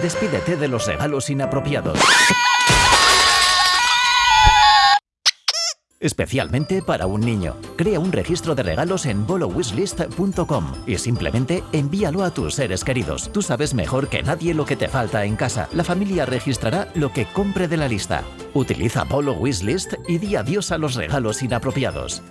Despídete de los regalos inapropiados. Especialmente para un niño. Crea un registro de regalos en bolowishlist.com y simplemente envíalo a tus seres queridos. Tú sabes mejor que nadie lo que te falta en casa. La familia registrará lo que compre de la lista. Utiliza Bolo Wishlist y di adiós a los regalos inapropiados.